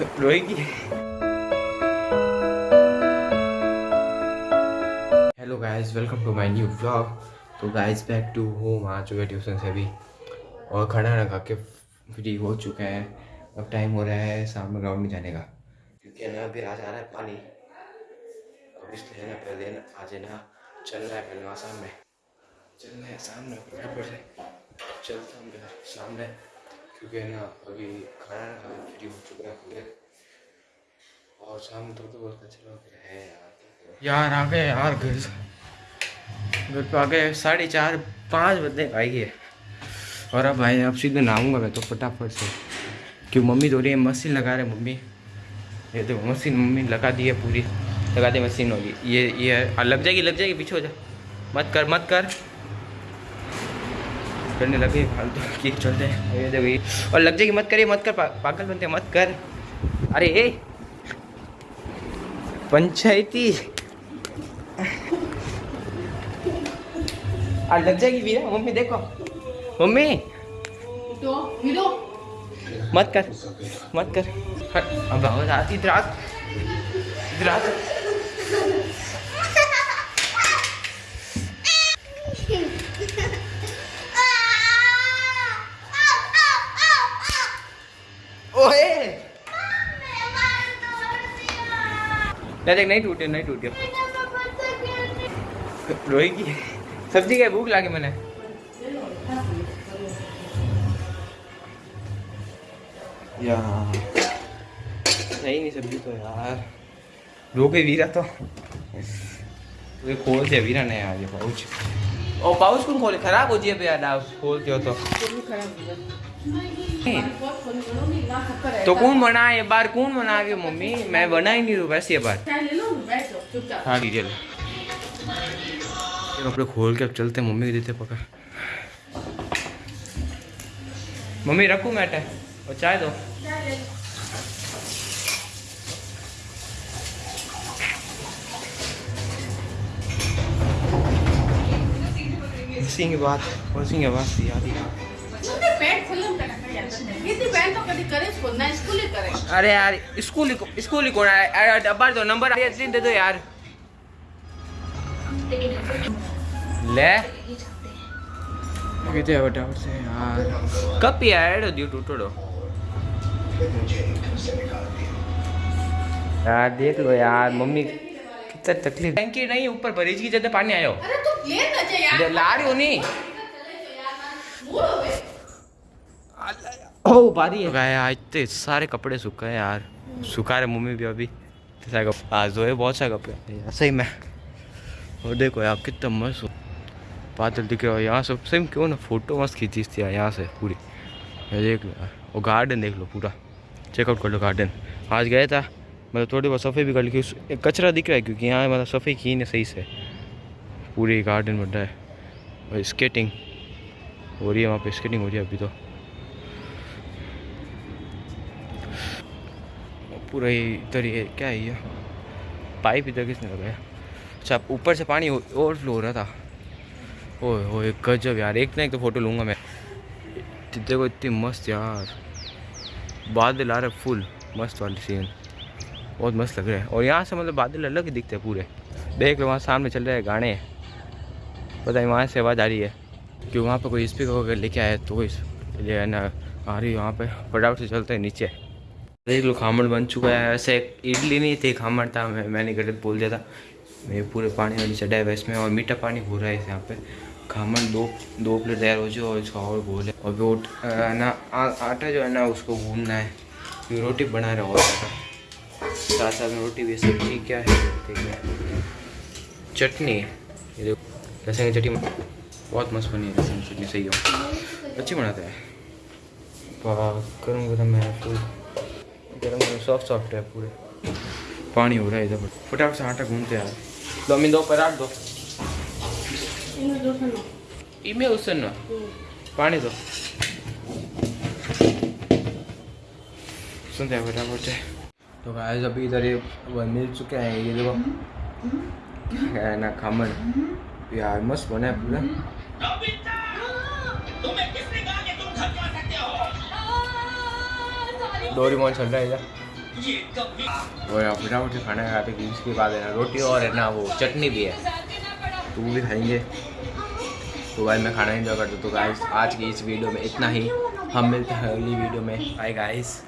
रोएगी hello guys welcome to my new vlog तो guys back to home आ चुके tuition से अभी और खाना ना खा के फ्री हो चुके हैं। अब टाइम हो रहा है शाम में ग्राउंड में जाने का। क्योंकि ना, अभी आ रहा है पानी। अब इसलिए ना, पहले ना, आज ना, चल रहा है पहले वहाँ सामने चल रहा है फटाफट से चलता हूँ सामने क्योंकि ना अभी खाना ना खा फ्री हो चुका है पूरे। और शाम तो तो बहुत अच्छा लग रहा है यार आ गए यार घर। घर पे आ गए साढ़े चार, पाँच बजे आएँगे और अब भाई, अब सीधे नहाऊँगा मैं तो फटाफट से। क्यों, मम्मी धो रही है, मशीन लगा रहे मम्मी। ये देखो, मशीन मम्मी लगा दी है पूरी। लगा दी मशीन होगी ये ये लग जाएगी लग जाएगी, पीछे हो जा। मत कर मत कर। करने लगे फालतू की चलते हैं। ये देखो ये और लग जाएगी मत करिए मत कर पा, पागल बनते मत कर। अरे ए पंचायती। आ लग जाएगी वीरा मम्मी देखो। मम्मी। तो हिलो मत कर मत कर। अब आवाज़ आती इधर आ। नहीं देख नहीं टूटे नहीं टूटे रोएगी सब्ज़ी क्या भूख लागे मैंने। यार सही नहीं सब्ज़ी तो यार। रोके वीरा तो। ये खोल दिया वीरा ने यार ये पाउच। ओ पाउच कौन खोले? खराब हो जाए यार खोलते हो तो तो कौन बना ये बार कौन बना के मम्मी मैं बना ही नहीं वैसे ये बार हाँ डीजल कपड़े खोल के अब चलते हैं मम्मी को देते पकड़ मम्मी रखूँ मैं टे और चाय दो की बात उसी की बात याद ही अरे यार स्कूल ही स्कूल ही कौन है दो नंबर दे दो यार। ले। कितने फटाफट से यार। कब यार दियो टूटो यार देख लो यार मम्मी कितना तकलीफ़। टैंकी नहीं ऊपर बरीज की जगह पानी आयो। अरे तू ले ना जा यार। ला रही हो नहीं। हो ओ बारी है। आज तो सारे कपड़े सूखा यार। सुखा रहे मम्मी भी अभी। आज धोए बहुत सारे कपड़े। सही में। और देखो यार, कितना मस्त हो। बादल दिख रहा यहाँ से सही में क्यों ना फ़ोटो मस्त खींची थी यहाँ से, पूरी। देख लो और गार्डन देख लो पूरा। चेकआउट कर लो गार्डन आज गया था मतलब थोड़ी बहुत सफ़ाई भी कर ली कचरा दिख रहा है, क्योंकि यहाँ मतलब सफ़ाई की नहीं सही से। पूरी गार्डन बन रहा है। और स्केटिंग हो रही है वहाँ पे स्केटिंग हो रही है अभी तो। पूरा ही इधर ये क्या है ये? पाइप इधर किसने लगाया? अच्छा ऊपर से पानी ओवरफ्लो हो रहा था। ओए ओए गजब यार। एक ना एक तो फ़ोटो लूँगा मैं। देखो इतनी मस्त यार। बादल आ रहे फुल मस्त वाली सीन बहुत मस्त लग रहा है। और यहाँ से मतलब बादल अलग ही दिखते हैं पूरे। देख लो, वहाँ सामने चल रहे हैं गाने। पता नहीं वहाँ से आवाज़ आ रही है कि वहाँ पर कोई स्पीकर वगैरह लेके आया तो इस है ना आ रही है वहाँ पर फटाफट से चलते हैं नीचे। देख लो खामड़ बन चुका है। ऐसे इडली नहीं थी, खामड़ था, मैं मैंने गलत बोल दिया था। मेरे पूरे पानी वाली चढ़ा है इसमें और मीठा पानी हो रहा है यहाँ पे। खामड़ दो दो प्लेट तैयार हो जाए और इसका और गोल है। और वो ना आटा जो है ना, उसको गूंदना है। फिर रोटी बना रहा और साथ साथ में रोटी भी सब्ज़ी क्या है? चटनी है। लहसुन की चटनी बहुत मस्त बनी है, लहसुन की चटनी, सही हो। अच्छी बनाता है। गरम है फुल गरम गरम सॉफ्ट सॉफ्ट है पूरे। पानी हो रहा है इधर फटाफट से आटा लो अम्मी दो पराठ दो इन्हें दो सुनो इमे उससे ना। पानी दो। सुनते हैं फटाफट से। तो गाइस अभी इधर ये वो मिल चुके हैं ये देखो। है ना खमण यार मस्त बना है पूरा। डोरीमोन चल रहा है इधर। और फटाफट से खाना खाते कि उसके बाद है ना, रोटी और है ना वो चटनी भी है। तो वो भी खाएँगे। तो भाई मैं खाना इंजॉय करता तो गाइस आज की इस वीडियो में इतना ही। हम मिलते हैं अगली वीडियो में। Bye guys